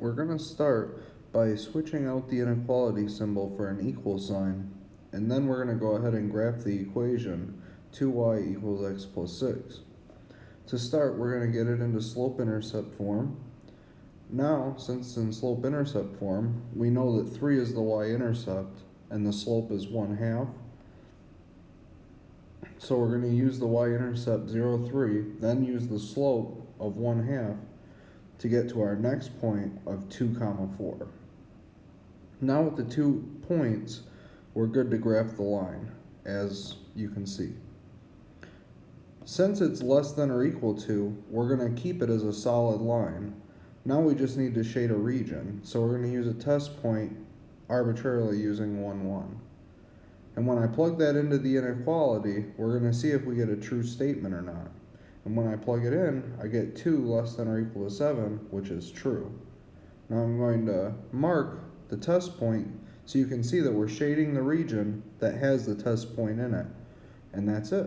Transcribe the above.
we're going to start by switching out the inequality symbol for an equal sign, and then we're going to go ahead and graph the equation 2y equals x plus 6. To start, we're going to get it into slope-intercept form. Now, since in slope-intercept form, we know that 3 is the y-intercept, and the slope is 1 half. So we're going to use the y-intercept 0, 3, then use the slope of 1 half to get to our next point of 2 comma 4. Now with the two points, we're good to graph the line, as you can see. Since it's less than or equal to, we're going to keep it as a solid line. Now we just need to shade a region, so we're going to use a test point arbitrarily using 1, 1. And when I plug that into the inequality, we're going to see if we get a true statement or not. And when I plug it in, I get 2 less than or equal to 7, which is true. Now I'm going to mark the test point so you can see that we're shading the region that has the test point in it. And that's it.